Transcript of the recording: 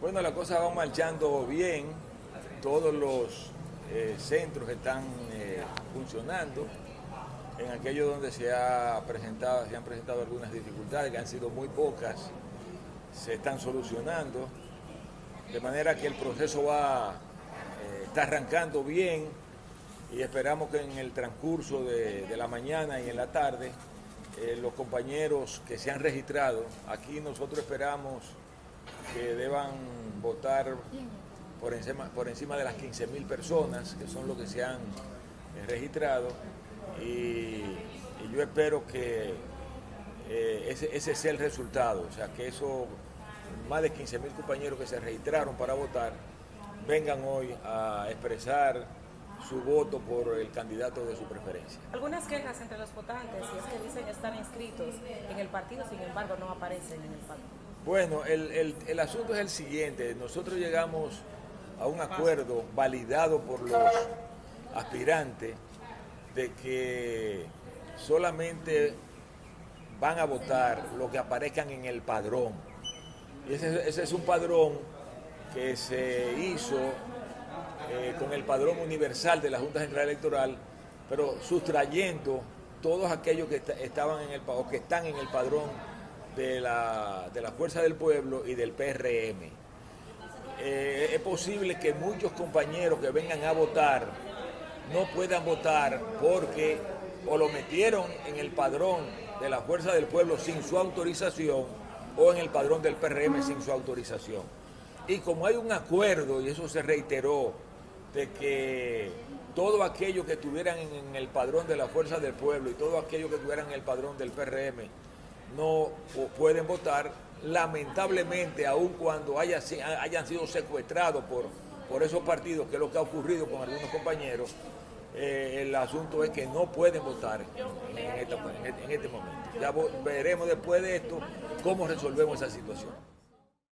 Bueno, la cosa va marchando bien, todos los eh, centros están eh, funcionando. En aquellos donde se, ha presentado, se han presentado algunas dificultades, que han sido muy pocas, se están solucionando. De manera que el proceso va, eh, está arrancando bien y esperamos que en el transcurso de, de la mañana y en la tarde los compañeros que se han registrado, aquí nosotros esperamos que deban votar por encima, por encima de las 15 mil personas, que son los que se han eh, registrado, y, yo espero que eh, ese, ese, sea el resultado, o sea, que eso, más de 15 mil compañeros que se registraron para votar, vengan hoy a expresar su voto por el candidato de su preferencia. Algunas quejas entre los votantes, y es que dicen estar inscritos en el partido, sin embargo no aparecen en el partido. Bueno, el, asunto es el siguiente. Nosotros llegamos a un acuerdo validado por los aspirantes de que solamente van a votar lo que aparezcan en el padrón. Y ese, es un padrón que se hizo eh, con el padrón universal de la Junta Central Electoral, pero sustrayendo todos aquellos que estaban en el o que están en el padrón de la, de la Fuerza del Pueblo y del PRM. Eh, es posible que muchos compañeros que vengan a votar no puedan votar porque o lo metieron en el padrón de la Fuerza del Pueblo sin su autorización o en el padrón del PRM sin su autorización. Y como hay un acuerdo, y eso se reiteró, de que todo aquello que estuvieran en el padrón de la Fuerza del Pueblo y todo aquello que estuvieran en el padrón del PRM no pueden votar, lamentablemente, aun cuando haya, hayan sido secuestrados por, esos partidos, que es lo que ha ocurrido con algunos compañeros, eh, el asunto es que no pueden votar en, en este momento. Ya veremos después de esto cómo resolvemos esa situación.